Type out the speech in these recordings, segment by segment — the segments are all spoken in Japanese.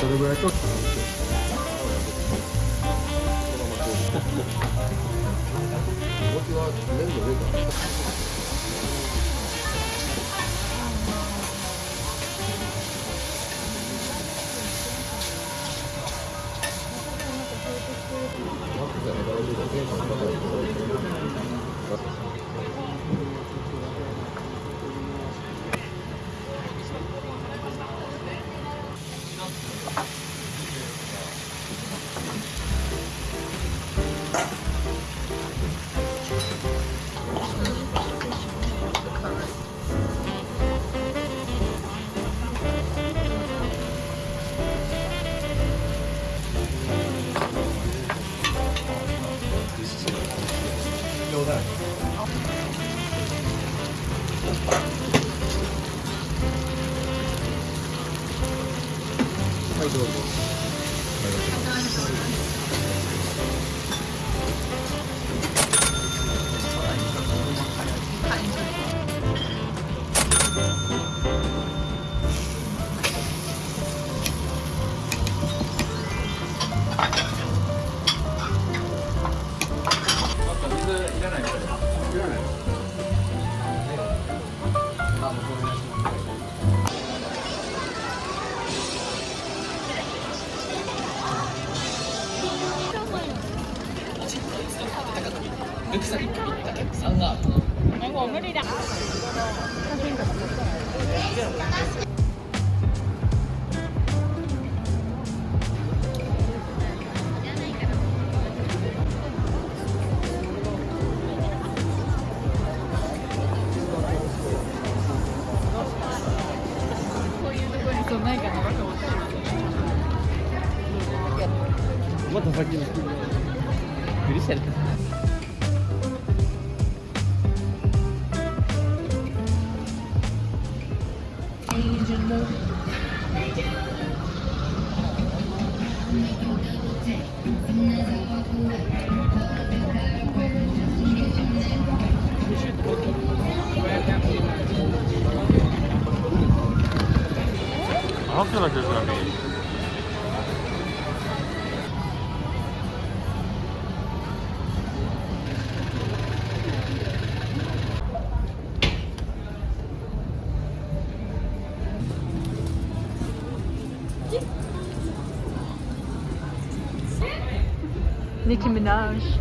どれぐらいと僕は粘土上からはいどうぞまた先に許せるあってなきゃいけない。Nicki Minaj. don't feel like there's gonna be. Nicki Minaj.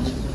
minutos.